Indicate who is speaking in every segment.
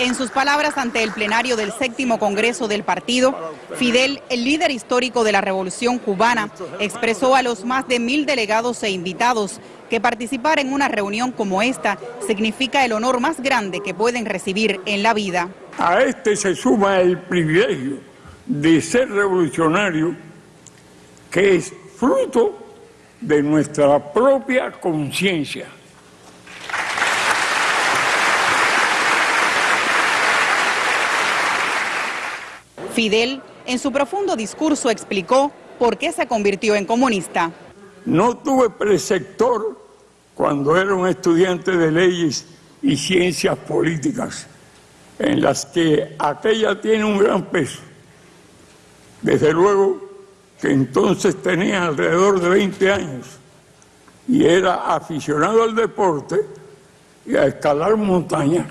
Speaker 1: En sus palabras ante el plenario del séptimo Congreso del partido, Fidel, el líder histórico de la Revolución Cubana, expresó a los más de mil delegados e invitados que participar en una reunión como esta significa el honor más grande que pueden recibir en la vida.
Speaker 2: A este se suma el privilegio de ser revolucionario, que es fruto de nuestra propia conciencia.
Speaker 1: Fidel, en su profundo discurso, explicó por qué se convirtió en comunista.
Speaker 2: No tuve preceptor cuando era un estudiante de leyes y ciencias políticas, en las que aquella tiene un gran peso. Desde luego que entonces tenía alrededor de 20 años y era aficionado al deporte y a escalar montañas.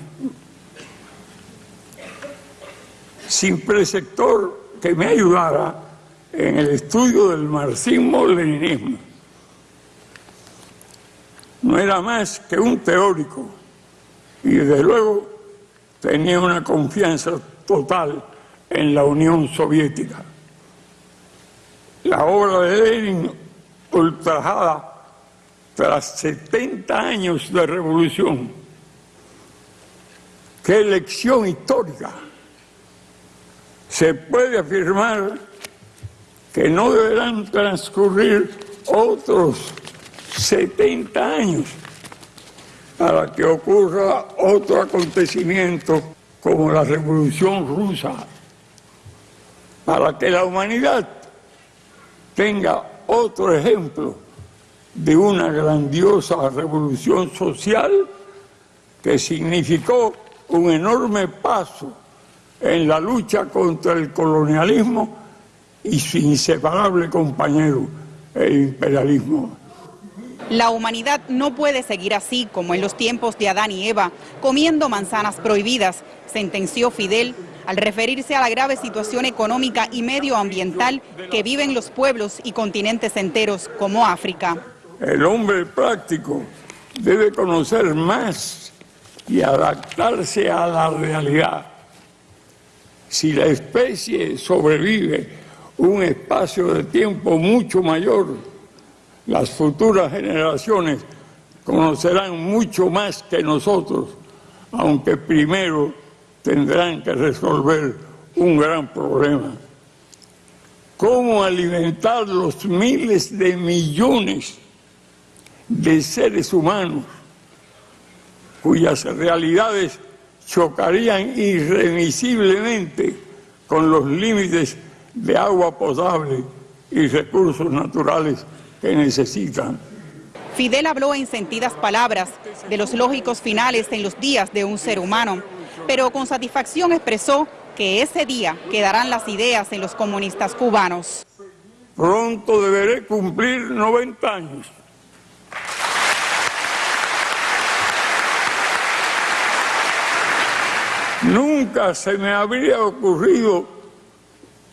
Speaker 2: Sin preceptor que me ayudara en el estudio del marxismo-leninismo. No era más que un teórico y desde luego tenía una confianza total en la Unión Soviética. La obra de Lenin, ultrajada tras 70 años de revolución, qué lección histórica se puede afirmar que no deberán transcurrir otros 70 años para que ocurra otro acontecimiento como la Revolución Rusa, para que la humanidad tenga otro ejemplo de una grandiosa revolución social que significó un enorme paso en la lucha contra el colonialismo y su inseparable compañero, el imperialismo.
Speaker 1: La humanidad no puede seguir así como en los tiempos de Adán y Eva, comiendo manzanas prohibidas, sentenció Fidel al referirse a la grave situación económica y medioambiental que viven los pueblos y continentes enteros como África.
Speaker 2: El hombre práctico debe conocer más y adaptarse a la realidad si la especie sobrevive un espacio de tiempo mucho mayor, las futuras generaciones conocerán mucho más que nosotros, aunque primero tendrán que resolver un gran problema. ¿Cómo alimentar los miles de millones de seres humanos cuyas realidades chocarían irremisiblemente con los límites de agua potable y recursos naturales que necesitan.
Speaker 1: Fidel habló en sentidas palabras de los lógicos finales en los días de un ser humano, pero con satisfacción expresó que ese día quedarán las ideas en los comunistas cubanos.
Speaker 2: Pronto deberé cumplir 90 años. Nunca se me habría ocurrido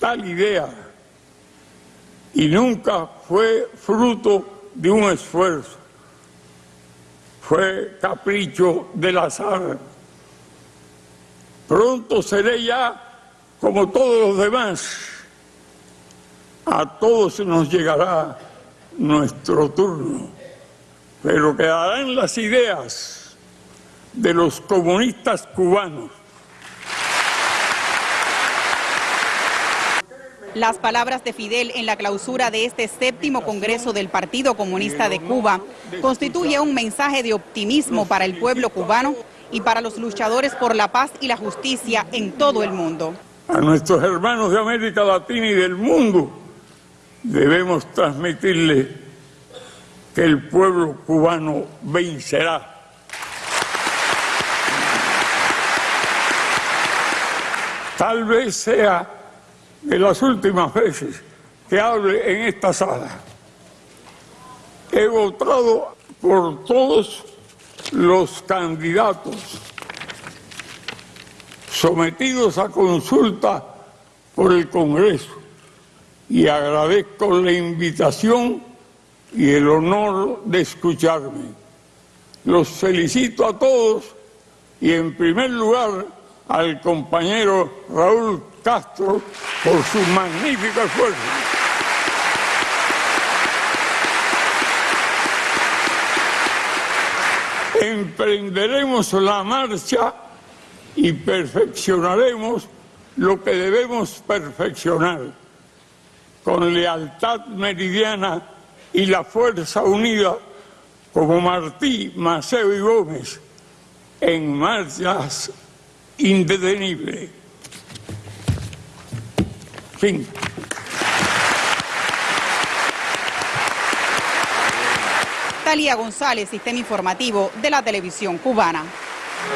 Speaker 2: tal idea y nunca fue fruto de un esfuerzo. Fue capricho del azar. Pronto seré ya como todos los demás. A todos nos llegará nuestro turno, pero quedarán las ideas de los comunistas cubanos
Speaker 1: Las palabras de Fidel en la clausura de este séptimo Congreso del Partido Comunista de Cuba constituye un mensaje de optimismo para el pueblo cubano y para los luchadores por la paz y la justicia en todo el mundo.
Speaker 2: A nuestros hermanos de América Latina y del mundo debemos transmitirle que el pueblo cubano vencerá. Tal vez sea de las últimas veces que hable en esta sala. He votado por todos los candidatos sometidos a consulta por el Congreso y agradezco la invitación y el honor de escucharme. Los felicito a todos y en primer lugar al compañero Raúl Castro por su magnífico esfuerzo. Emprenderemos la marcha y perfeccionaremos lo que debemos perfeccionar con lealtad meridiana y la fuerza unida como Martí, Maceo y Gómez en marchas indetenibles. Fin.
Speaker 1: Talía González, Sistema Informativo de la Televisión Cubana.